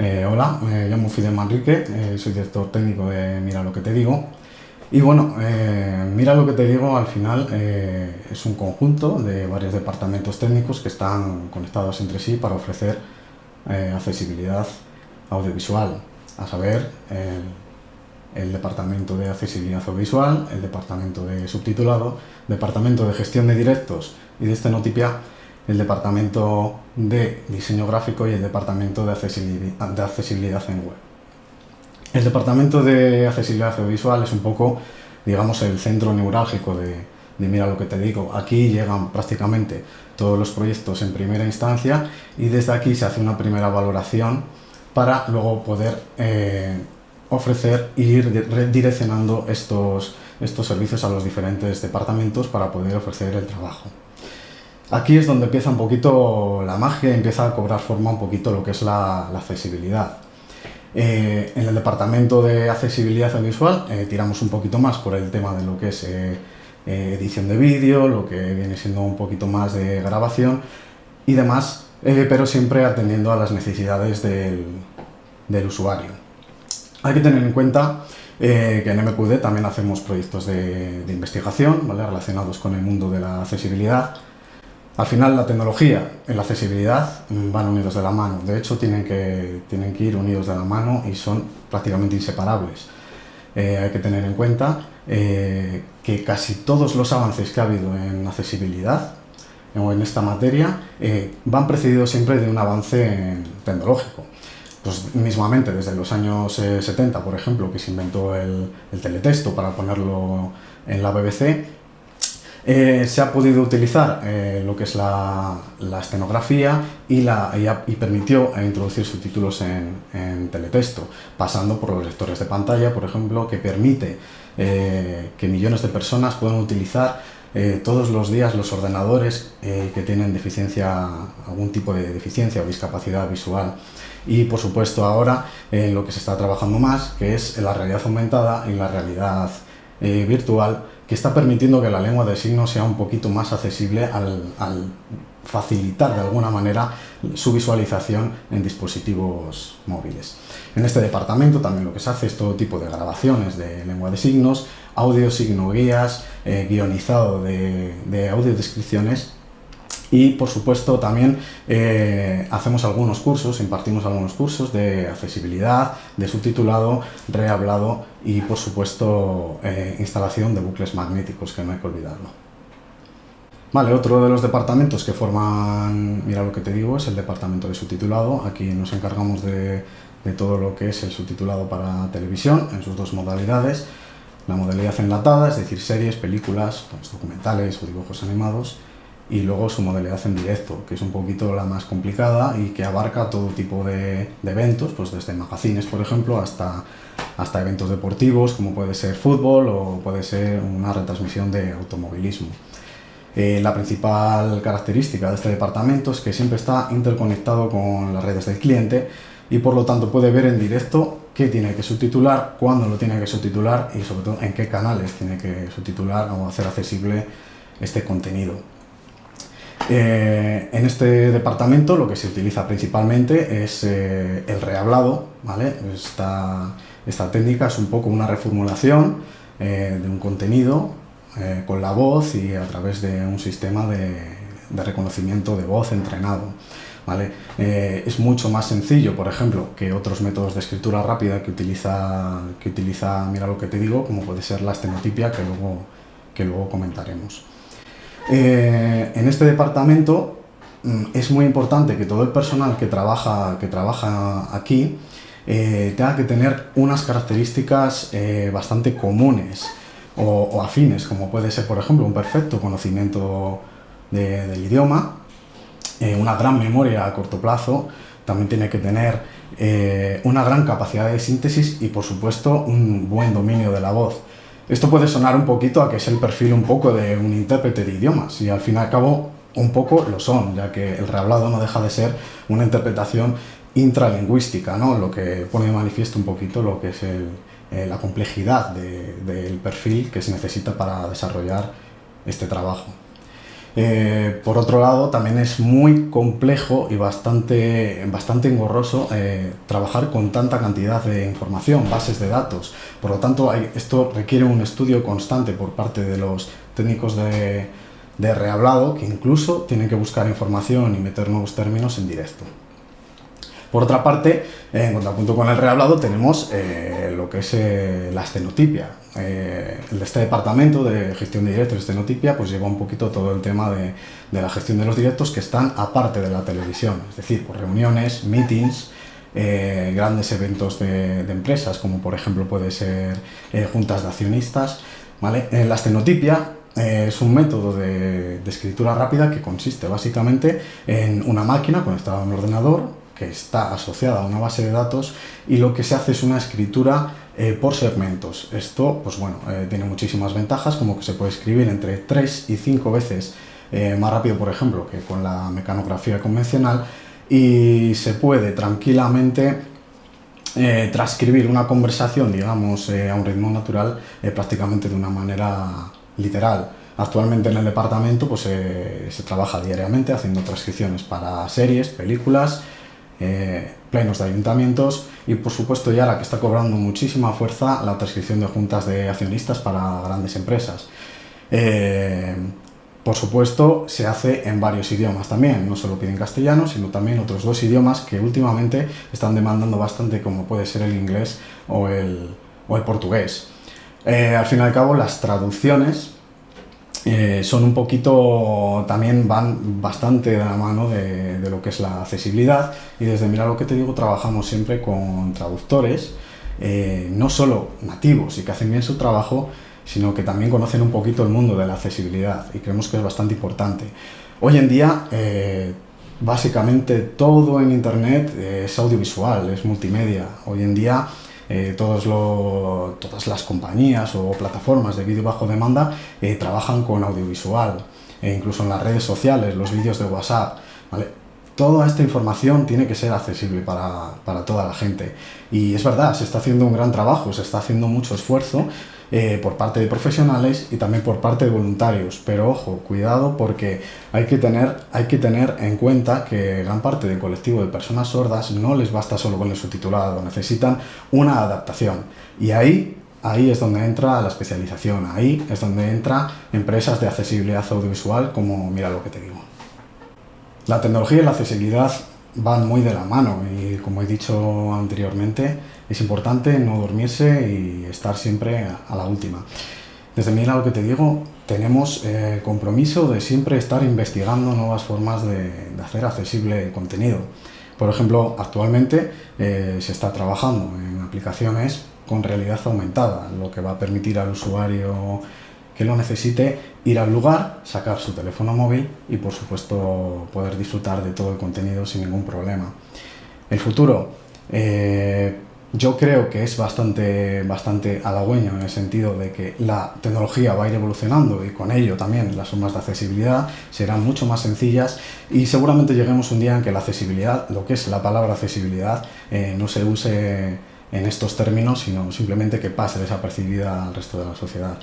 Eh, hola, me llamo Fidel Manrique, eh, soy director técnico de Mira lo que te digo. Y bueno, eh, Mira lo que te digo al final es un conjunto de varios departamentos técnicos que están conectados entre sí para ofrecer accesibilidad audiovisual, a saber, el Departamento de Accesibilidad Audiovisual, el Departamento de Subtitulado, Departamento de Gestión de Directos y de Estenotipia el Departamento de Diseño Gráfico y el Departamento de Accesibilidad, en Web. El Departamento de Accesibilidad Audiovisual es un poco, digamos, el centro neurálgico de, Mira lo que te digo. Aquí llegan prácticamente todos los proyectos en primera instancia y desde aquí se hace una primera valoración para luego poder eh, ofrecer e ir direccionando estos, estos servicios a los diferentes departamentos para poder ofrecer el trabajo. Aquí es donde empieza un poquito la magia, empieza a cobrar forma un poquito lo que es la, accesibilidad. Eh, en el departamento de accesibilidad audiovisual eh, tiramos un poquito más por el tema de lo que es eh, edición de vídeo, lo que viene siendo un poquito más de grabación y demás, pero siempre atendiendo a las necesidades del, usuario. Hay que tener en cuenta que en MQD también hacemos proyectos de, investigación relacionados con el mundo de la accesibilidad al final la tecnología y la accesibilidad van unidos de la mano, de hecho tienen que, tienen que ir unidos de la mano y son prácticamente inseparables. Eh, hay que tener en cuenta eh, que casi todos los avances que ha habido en accesibilidad o en esta materia eh, van precedidos siempre de un avance tecnológico. Pues mismamente desde los años 70, por ejemplo, que se inventó el, el teletexto para ponerlo en la BBC, eh, se ha podido utilizar eh, lo que es la, escenografía y, la, y, permitió introducir subtítulos en, teletexto, pasando por los lectores de pantalla, por ejemplo, que permite eh, que millones de personas puedan utilizar todos los días los ordenadores que tienen deficiencia, algún tipo de deficiencia o discapacidad visual. Y por supuesto ahora en lo que se está trabajando más, que es la realidad aumentada y la realidad virtual, que está permitiendo que la lengua de signos sea un poquito más accesible al, facilitar de alguna manera su visualización en dispositivos móviles. En este departamento también lo que se hace es todo tipo de grabaciones de lengua de signos, audio, signo guías, eh, guionizado de, de audiodescripciones y por supuesto también eh, hacemos algunos cursos, impartimos algunos cursos de accesibilidad, de subtitulado, rehablado y por supuesto eh, instalación de bucles magnéticos, que no hay que olvidarlo. Vale, otro de los departamentos que forman, mira lo que te digo, es el departamento de subtitulado. Aquí nos encargamos de, de todo lo que es el subtitulado para televisión en sus dos modalidades. La modalidad enlatada, es decir, series, películas, pues, documentales o dibujos animados y luego su modalidad en directo, que es un poquito la más complicada y que abarca todo tipo de, eventos, pues desde magazines, por ejemplo, hasta, hasta eventos deportivos, como puede ser fútbol o puede ser una retransmisión de automovilismo. Eh, la principal característica de este departamento es que siempre está interconectado con las redes del cliente y por lo tanto puede ver en directo qué tiene que subtitular, cuándo lo tiene que subtitular y sobre todo en qué canales tiene que subtitular o hacer accesible este contenido. Eh, en este departamento lo que se utiliza principalmente es eh, el rehablado, ¿vale? Esta, esta, técnica es un poco una reformulación eh, de un contenido con la voz y a través de un sistema de, reconocimiento de voz entrenado. ¿Vale? es mucho más sencillo, por ejemplo, que otros métodos de escritura rápida que utiliza, que utiliza, mira lo que te digo, como puede ser la estenotipia, que luego, que luego comentaremos. Eh, en este departamento mm, es muy importante que todo el personal que trabaja, que trabaja aquí eh, tenga que tener unas características eh, bastante comunes o, afines, como puede ser, por ejemplo, un perfecto conocimiento del idioma, una gran memoria a corto plazo, también tiene que tener una gran capacidad de síntesis y, por supuesto, un buen dominio de la voz. Esto puede sonar un poquito a que es el perfil un poco de un intérprete de idiomas y al fin y al cabo un poco lo son, ya que el rehablado no deja de ser una interpretación intralingüística, ¿no? lo que pone de manifiesto un poquito lo que es eh, la complejidad del perfil que se necesita para desarrollar este trabajo. Eh, por otro lado, también es muy complejo y bastante, bastante engorroso eh, trabajar con tanta cantidad de información, bases de datos. Por lo tanto, esto requiere un estudio constante por parte de los técnicos de, de rehablado que incluso tienen que buscar información y meter nuevos términos en directo. Por otra parte, en contrapunto con el rehablado, tenemos eh, lo que es la estenotipia. Eh, este departamento de gestión de directos, estenotipia, pues lleva un poquito todo el tema de, la gestión de los directos que están aparte de la televisión, es decir, por reuniones, meetings, grandes eventos de, empresas, como por ejemplo puede ser juntas de accionistas. ¿vale? la estenotipia es un método de, de, escritura rápida que consiste básicamente en una máquina conectada a un ordenador que está asociada a una base de datos y lo que se hace es una escritura eh, por segmentos. Esto, pues bueno, eh, tiene muchísimas ventajas, como que se puede escribir entre 3 y 5 veces eh, más rápido, por ejemplo, que con la mecanografía convencional y se puede tranquilamente transcribir una conversación, digamos, a un ritmo natural prácticamente de una manera literal. Actualmente en el departamento pues, se trabaja diariamente haciendo transcripciones para series, películas, plenos de ayuntamientos y por supuesto ya la que está cobrando muchísima fuerza la transcripción de juntas de accionistas para grandes empresas. Eh, por supuesto se hace en varios idiomas también, no solo piden castellano, sino también otros dos idiomas que últimamente están demandando bastante como puede ser el inglés o el, o el portugués. Eh, al fin y al cabo las traducciones eh, son un poquito, también van bastante de la mano de, lo que es la accesibilidad y desde Mira lo que te digo trabajamos siempre con traductores, eh, no solo nativos y que hacen bien su trabajo, sino que también conocen un poquito el mundo de la accesibilidad y creemos que es bastante importante. Hoy en día, eh, básicamente todo en Internet es audiovisual, es multimedia. Hoy en día eh, todos todas las compañías o plataformas de vídeo bajo demanda eh, trabajan con audiovisual, e incluso en las redes sociales, los vídeos de WhatsApp. Toda esta información tiene que ser accesible para, para toda la gente. Y es verdad, se está haciendo un gran trabajo, se está haciendo mucho esfuerzo eh, por parte de profesionales y también por parte de voluntarios. Pero ojo, cuidado porque hay que, tener, hay que tener en cuenta que gran parte del colectivo de personas sordas no les basta solo con el subtitulado, necesitan una adaptación. Y ahí ahí es donde entra la especialización, ahí es donde entra empresas de accesibilidad audiovisual como mira lo que te digo. La tecnología y la accesibilidad van muy de la mano y como he dicho anteriormente es importante no dormirse y estar siempre a la última. Desde Mira lo que te digo, tenemos el compromiso de siempre estar investigando nuevas formas de, hacer accesible el contenido. Por ejemplo, actualmente eh, se está trabajando en aplicaciones con realidad aumentada, lo que va a permitir al usuario que lo necesite ir al lugar, sacar su teléfono móvil y por supuesto poder disfrutar de todo el contenido sin ningún problema. El futuro, eh, yo creo que es bastante, bastante halagüeño en el sentido de que la tecnología va a ir evolucionando y con ello también las formas de accesibilidad serán mucho más sencillas y seguramente lleguemos un día en que la accesibilidad, lo que es la palabra accesibilidad, eh, no se use en estos términos, sino simplemente que pase desapercibida al resto de la sociedad.